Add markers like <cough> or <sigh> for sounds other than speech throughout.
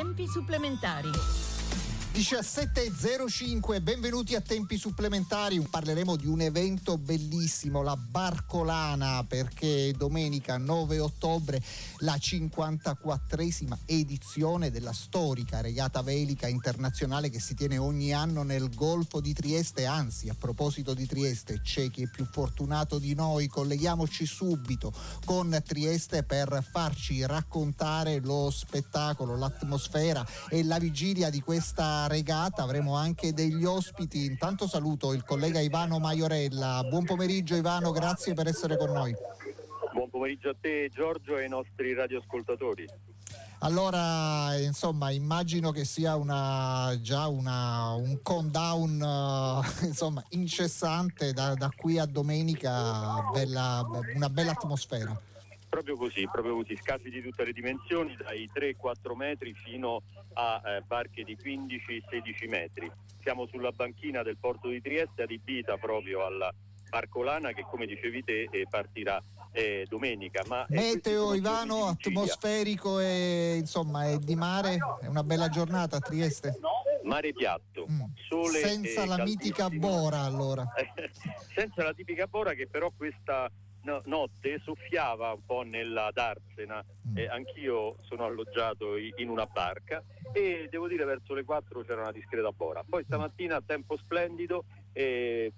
Tempi supplementari. 17.05, benvenuti a tempi supplementari. Parleremo di un evento bellissimo, la Barcolana, perché domenica 9 ottobre la 54esima edizione della storica regata velica internazionale che si tiene ogni anno nel Golfo di Trieste. Anzi, a proposito di Trieste, c'è chi è più fortunato di noi. Colleghiamoci subito con Trieste per farci raccontare lo spettacolo, l'atmosfera e la vigilia di questa regata avremo anche degli ospiti. Intanto saluto il collega Ivano Maiorella. Buon pomeriggio Ivano, grazie per essere con noi. Buon pomeriggio a te Giorgio e ai nostri radioascoltatori. Allora, insomma, immagino che sia una, già una, un countdown uh, insomma, incessante da, da, qui a domenica, bella, una bella atmosfera. Proprio così, proprio così, scafi di tutte le dimensioni, dai 3-4 metri fino a eh, barche di 15-16 metri. Siamo sulla banchina del porto di Trieste adibita proprio alla Barcolana che come dicevi te eh, partirà eh, domenica. Ma Meteo Ivano, atmosferico e insomma è di mare, è una bella giornata a Trieste. Mare piatto, mm. sole senza la mitica Bora allora. <laughs> senza la tipica Bora che però questa no, notte soffiava un po' nella Darsena, mm. eh, anch'io sono alloggiato in una barca e devo dire verso le 4 c'era una discreta bora. Poi stamattina tempo splendido, eh,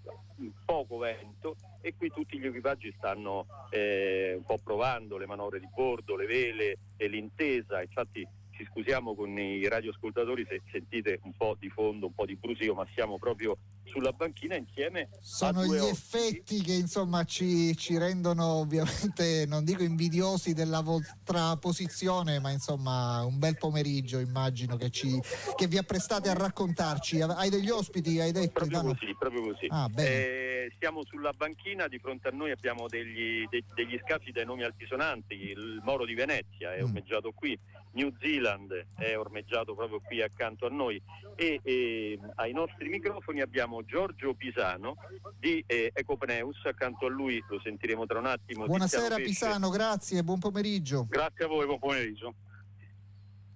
poco vento e qui tutti gli equipaggi stanno eh, un po' provando le manovre di bordo, le vele e l'intesa, infatti ci scusiamo con i radioascoltatori se sentite un po' di fondo, un po' di brusio, ma siamo proprio sulla banchina insieme sono gli ospiti. effetti che insomma ci, ci, rendono ovviamente non dico invidiosi della vostra posizione ma insomma un bel pomeriggio immagino che, ci, che vi apprestate a raccontarci hai degli ospiti hai detto proprio no? così proprio così ah, eh, siamo sulla banchina di fronte a noi abbiamo degli, de, degli scafi dai nomi altisonanti il Moro di Venezia è mm. ormeggiato qui New Zealand è ormeggiato proprio qui accanto a noi e, e ai nostri microfoni abbiamo abbiamo Giorgio Pisano di eh, Ecopneus, accanto a lui lo sentiremo tra un attimo. Buonasera Pisano, grazie, buon pomeriggio. Grazie a voi, buon pomeriggio.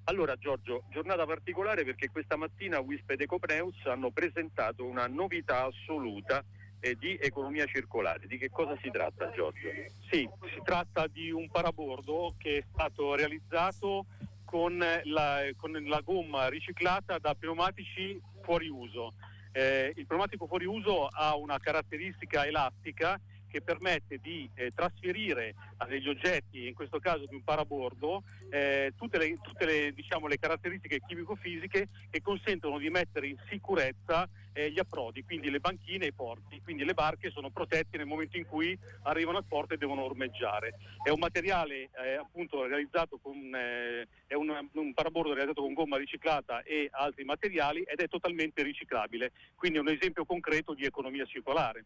Allora Giorgio, giornata particolare perché questa mattina WISP ed Ecopneus hanno presentato una novità assoluta eh, di economia circolare. Di che cosa si tratta Giorgio? Sì, si tratta di un parabordo che è stato realizzato con la, con la gomma riciclata da pneumatici fuori uso. Eh, il pneumatico fuori uso ha una caratteristica elastica che permette di eh, trasferire a degli oggetti, in questo caso di un parabordo, eh, tutte, le, tutte le, diciamo, le, caratteristiche chimico-fisiche che consentono di mettere in sicurezza eh, gli approdi, quindi le banchine e i porti. Quindi le barche sono protette nel momento in cui arrivano al porto e devono ormeggiare. È un materiale eh, appunto realizzato con eh, è un, un parabordo realizzato con gomma riciclata e altri materiali ed è totalmente riciclabile. Quindi è un esempio concreto di economia circolare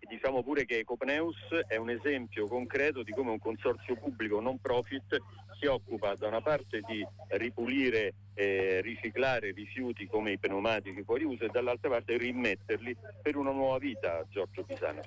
diciamo pure che Ecopneus è un esempio concreto di come un consorzio pubblico non profit si occupa da una parte di ripulire e riciclare rifiuti come i pneumatici fuori uso e dall'altra parte rimetterli per una nuova vita, Giorgio Pisano.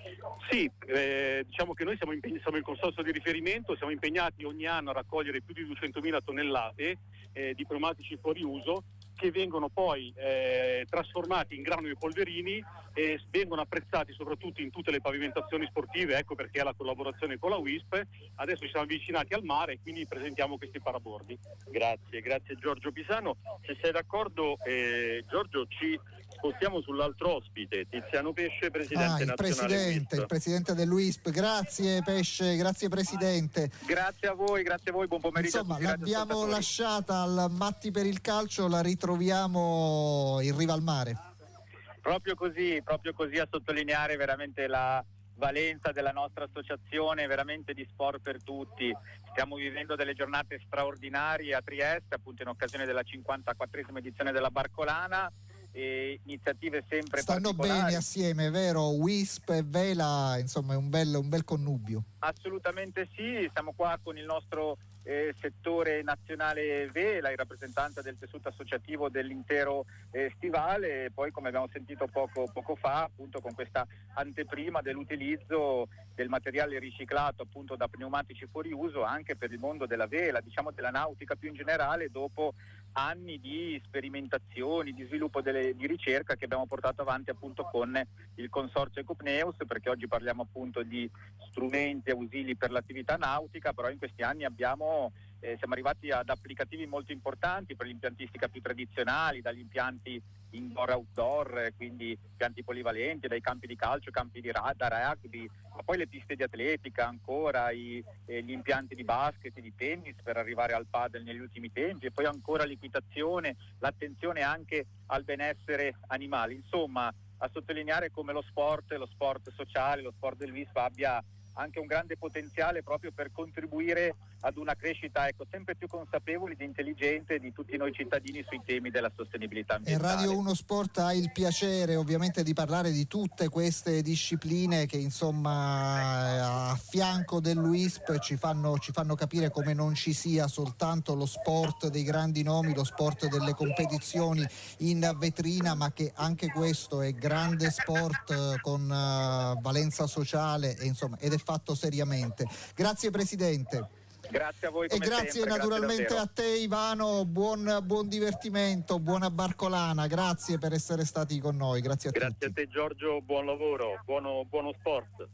Sì, eh, diciamo che noi siamo, impeg- siamo il consorzio di riferimento, siamo impegnati ogni anno a raccogliere più di 200.000 tonnellate eh, di pneumatici fuori uso che vengono poi eh, trasformati in granuli e polverini e vengono apprezzati soprattutto in tutte le pavimentazioni sportive, ecco perché è la collaborazione con la WISP. Adesso ci siamo avvicinati al mare e quindi presentiamo questi parabordi. Grazie, grazie Giorgio Pisano. Se sei d'accordo eh, Giorgio ci spostiamo sull'altro ospite, Tiziano Pesce, presidente ah, il presidente, il presidente dell'UISP. Grazie Pesce, grazie presidente. Grazie a voi, grazie a voi, buon pomeriggio. Insomma, l'abbiamo lasciata al Matti per il calcio, la ritroviamo in riva al mare. Proprio così, proprio così a sottolineare veramente la valenza della nostra associazione, veramente di sport per tutti. Stiamo vivendo delle giornate straordinarie a Trieste, appunto in occasione della 54esima edizione della Barcolana e iniziative sempre Stanno bene assieme, vero? WISP e Vela, insomma è un bel, un bel connubio. Assolutamente sì, siamo qua con il nostro eh, settore nazionale Vela, il rappresentante del tessuto associativo dell'intero eh, stivale. E poi come abbiamo sentito poco, poco, fa appunto con questa anteprima dell'utilizzo del materiale riciclato appunto da pneumatici fuori uso anche per il mondo della vela, diciamo della nautica più in generale dopo anni di sperimentazioni, di sviluppo delle, di ricerca che abbiamo portato avanti appunto con il consorzio Ecopneus perché oggi parliamo appunto di strumenti ausili per l'attività nautica, però in questi anni abbiamo eh, siamo arrivati ad applicativi molto importanti per l'impiantistica più tradizionali, dagli impianti indoor-outdoor, quindi impianti polivalenti, dai campi di calcio, campi di ra- da rugby, ma poi le piste di atletica ancora, i, eh, gli impianti di basket, di tennis per arrivare al padel negli ultimi tempi e poi ancora l'equitazione, l'attenzione anche al benessere animale. Insomma, a sottolineare come lo sport, lo sport sociale, lo sport del WISP abbia anche un grande potenziale proprio per contribuire ad una crescita ecco, sempre più consapevole ed intelligente di tutti noi cittadini sui temi della sostenibilità ambientale. E Radio 1 Sport ha il piacere ovviamente di parlare di tutte queste discipline che insomma a fianco dell'UISP ci fanno, ci fanno capire come non ci sia soltanto lo sport dei grandi nomi, lo sport delle competizioni in vetrina, ma che anche questo è grande sport eh, con uh, valenza sociale e, insomma, ed è fatto seriamente. Grazie Presidente. Grazie a voi. e grazie sempre, naturalmente grazie a te Ivano, buon, buon, divertimento, buona barcolana, grazie per essere stati con noi, grazie a grazie tutti. A te Giorgio, buon lavoro, buono, buono sport.